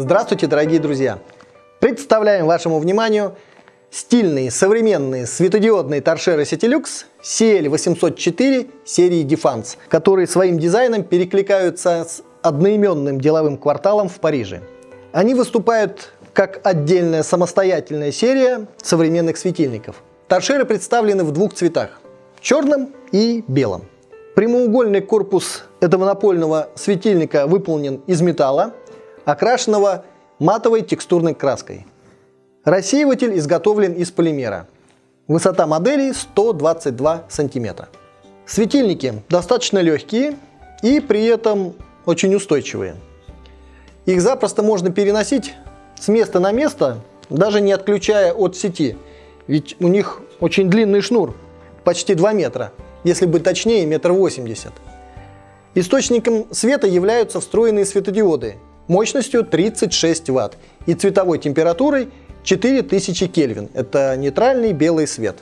Здравствуйте, дорогие друзья! Представляем вашему вниманию стильные современные светодиодные торшеры Citilux CL804 серии Defense, которые своим дизайном перекликаются с одноименным деловым кварталом в Париже. Они выступают как отдельная самостоятельная серия современных светильников. Торшеры представлены в двух цветах – черном и белом. Прямоугольный корпус этого напольного светильника выполнен из металла, окрашенного матовой текстурной краской. Рассеиватель изготовлен из полимера. Высота модели 122 см. Светильники достаточно легкие и при этом очень устойчивые. Их запросто можно переносить с места на место, даже не отключая от сети, ведь у них очень длинный шнур, почти 2 метра, если быть точнее, метр восемьдесят. Источником света являются встроенные светодиоды мощностью 36 Вт и цветовой температурой 4000 Кельвин. Это нейтральный белый свет.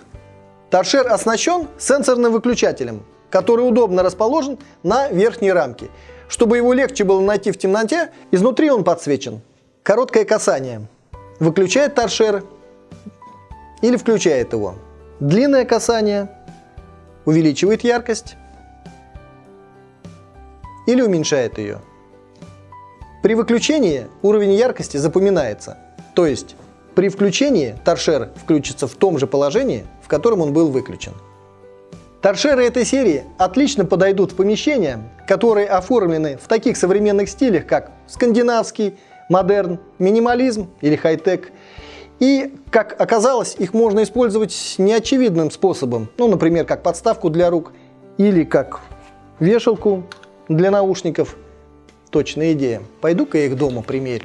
Торшер оснащен сенсорным выключателем, который удобно расположен на верхней рамке. Чтобы его легче было найти в темноте, изнутри он подсвечен. Короткое касание. Выключает торшер или включает его. Длинное касание увеличивает яркость или уменьшает ее. При выключении уровень яркости запоминается, то есть при включении торшер включится в том же положении, в котором он был выключен. Торшеры этой серии отлично подойдут в помещения, которые оформлены в таких современных стилях, как скандинавский, модерн, минимализм или хай-тек. И, как оказалось, их можно использовать неочевидным способом, ну, например, как подставку для рук или как вешалку для наушников точная идея. Пойду-ка я их дома примерю.